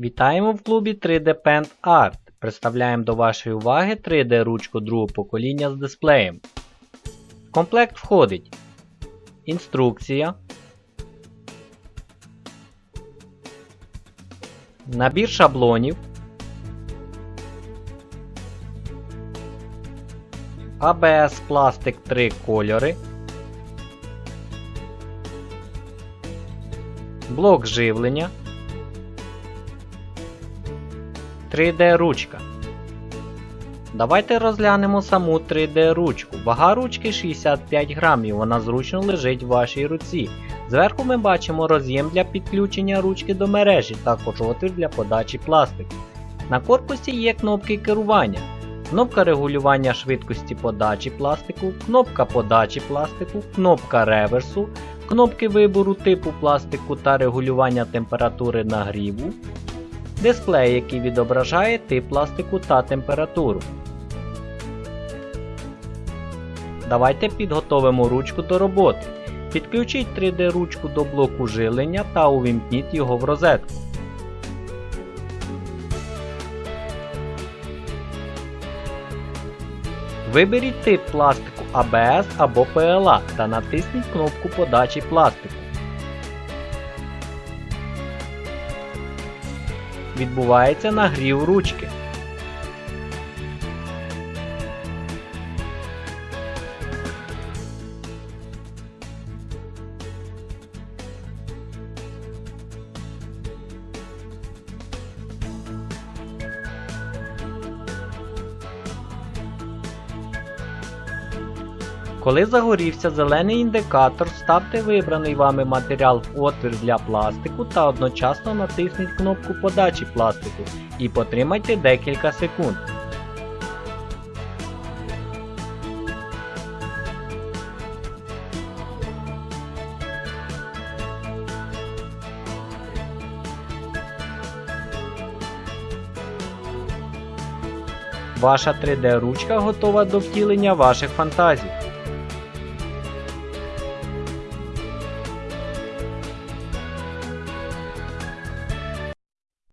Вітаємо в клубі 3D Paint Art. Представляємо до вашої уваги 3D ручку другого покоління з дисплеєм. В комплект входить інструкція, набір шаблонів, ABS пластик 3 кольори, блок живлення, 3D ручка. Давайте розглянемо саму 3D ручку. Вага ручки 65 грамів, вона зручно лежить в вашій руці. Зверху ми бачимо роз'єм для підключення ручки до мережі, також отвір для подачі пластику. На корпусі є кнопки керування, кнопка регулювання швидкості подачі пластику, кнопка подачі пластику, кнопка реверсу, кнопки вибору типу пластику та регулювання температури нагріву, дисплей, який відображає тип пластику та температуру. Давайте підготовимо ручку до роботи. Підключіть 3D ручку до блоку жилення та увімкніть його в розетку. Виберіть тип пластику ABS або PLA та натисніть кнопку подачі пластику. Відбувається нагрів ручки. Коли загорівся зелений індикатор, ставте вибраний вами матеріал в отвір для пластику та одночасно натисніть кнопку подачі пластику і потримайте декілька секунд. Ваша 3D ручка готова до втілення ваших фантазій.